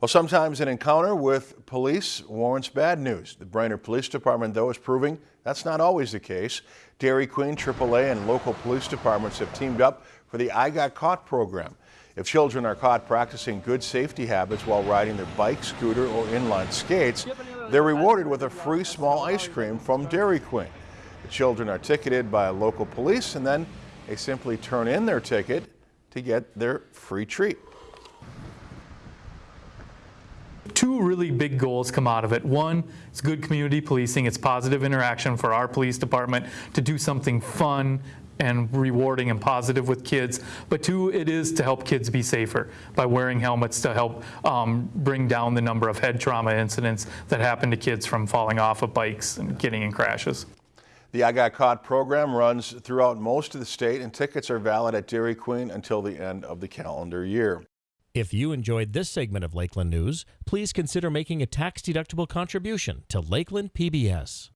Well, sometimes an encounter with police warrants bad news. The Brainerd Police Department, though, is proving that's not always the case. Dairy Queen, AAA, and local police departments have teamed up for the I Got Caught program. If children are caught practicing good safety habits while riding their bike, scooter, or inline skates, they're rewarded with a free small ice cream from Dairy Queen. The children are ticketed by local police and then they simply turn in their ticket to get their free treat. Two really big goals come out of it. One, it's good community policing. It's positive interaction for our police department to do something fun and rewarding and positive with kids. But two, it is to help kids be safer by wearing helmets to help um, bring down the number of head trauma incidents that happen to kids from falling off of bikes and getting in crashes. The I Got Caught program runs throughout most of the state and tickets are valid at Dairy Queen until the end of the calendar year. If you enjoyed this segment of Lakeland News, please consider making a tax-deductible contribution to Lakeland PBS.